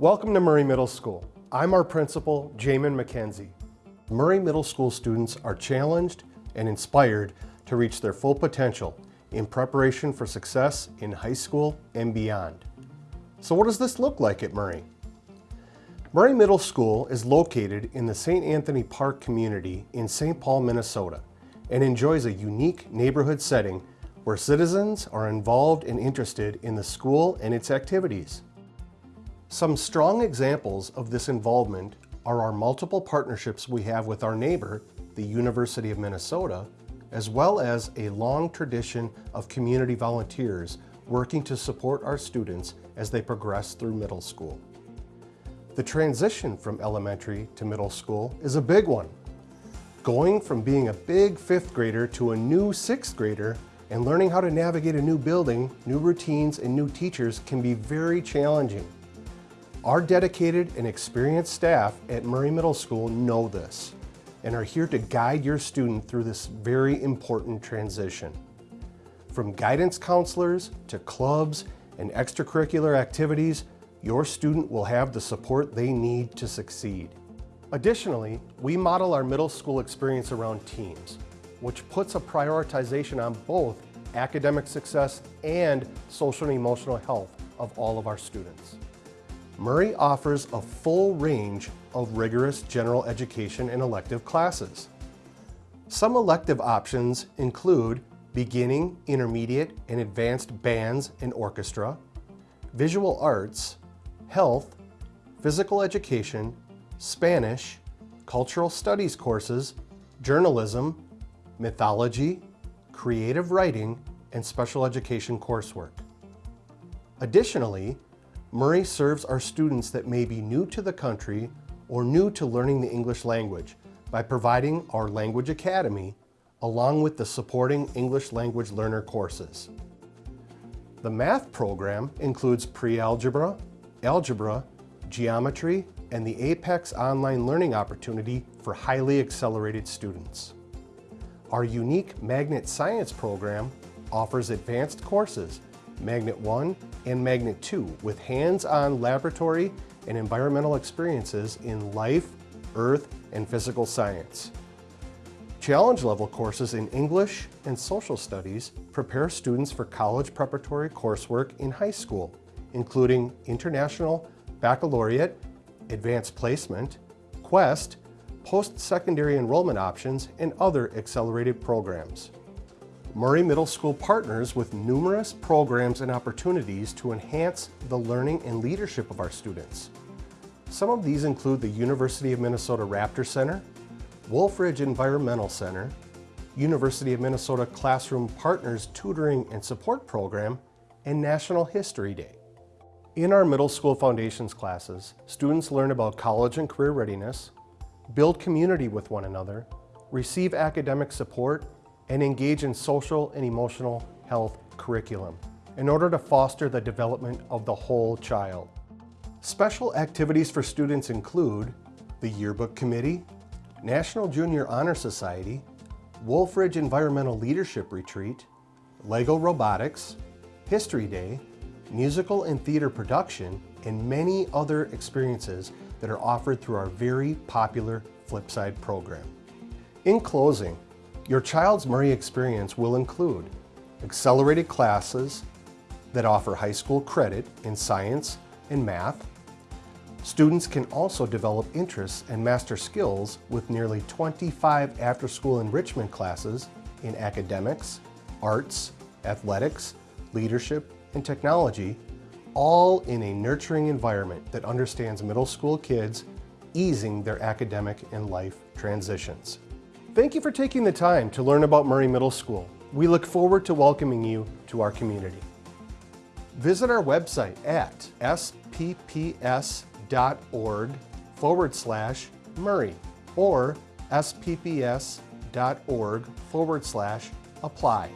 Welcome to Murray Middle School. I'm our principal, Jamin McKenzie. Murray Middle School students are challenged and inspired to reach their full potential in preparation for success in high school and beyond. So what does this look like at Murray? Murray Middle School is located in the St. Anthony Park community in St. Paul, Minnesota, and enjoys a unique neighborhood setting where citizens are involved and interested in the school and its activities. Some strong examples of this involvement are our multiple partnerships we have with our neighbor, the University of Minnesota, as well as a long tradition of community volunteers working to support our students as they progress through middle school. The transition from elementary to middle school is a big one. Going from being a big fifth grader to a new sixth grader and learning how to navigate a new building, new routines, and new teachers can be very challenging. Our dedicated and experienced staff at Murray Middle School know this and are here to guide your student through this very important transition. From guidance counselors to clubs and extracurricular activities, your student will have the support they need to succeed. Additionally, we model our middle school experience around teams, which puts a prioritization on both academic success and social and emotional health of all of our students. Murray offers a full range of rigorous general education and elective classes. Some elective options include beginning, intermediate, and advanced bands and orchestra, visual arts, health, physical education, Spanish, cultural studies courses, journalism, mythology, creative writing, and special education coursework. Additionally, Murray serves our students that may be new to the country or new to learning the English language by providing our Language Academy along with the supporting English language learner courses. The math program includes pre-algebra, algebra, geometry, and the APEX online learning opportunity for highly accelerated students. Our unique Magnet Science program offers advanced courses Magnet 1 and Magnet 2 with hands-on laboratory and environmental experiences in life, earth, and physical science. Challenge level courses in English and social studies prepare students for college preparatory coursework in high school, including International Baccalaureate, Advanced Placement, Quest, post-secondary enrollment options, and other accelerated programs. Murray Middle School partners with numerous programs and opportunities to enhance the learning and leadership of our students. Some of these include the University of Minnesota Raptor Center, Wolf Ridge Environmental Center, University of Minnesota Classroom Partners Tutoring and Support Program, and National History Day. In our middle school foundations classes, students learn about college and career readiness, build community with one another, receive academic support, and engage in social and emotional health curriculum in order to foster the development of the whole child. Special activities for students include the Yearbook Committee, National Junior Honor Society, Wolf Ridge Environmental Leadership Retreat, LEGO Robotics, History Day, musical and theater production, and many other experiences that are offered through our very popular Flipside program. In closing, your child's Murray experience will include accelerated classes that offer high school credit in science and math. Students can also develop interests and master skills with nearly 25 after-school enrichment classes in academics, arts, athletics, leadership, and technology, all in a nurturing environment that understands middle school kids, easing their academic and life transitions. Thank you for taking the time to learn about Murray Middle School. We look forward to welcoming you to our community. Visit our website at spps.org forward slash Murray or spps.org forward slash apply.